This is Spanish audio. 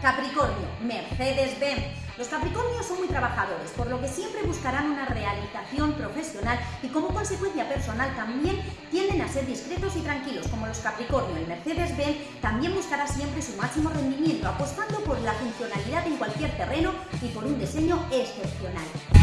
Capricornio Mercedes-Benz. Los Capricornios son muy trabajadores, por lo que siempre buscarán una realización profesional y como consecuencia personal también tienden a ser discretos y tranquilos. Como los Capricornio, el Mercedes-Benz también buscará siempre su máximo rendimiento, apostando por la funcionalidad en cualquier terreno y por un diseño excepcional.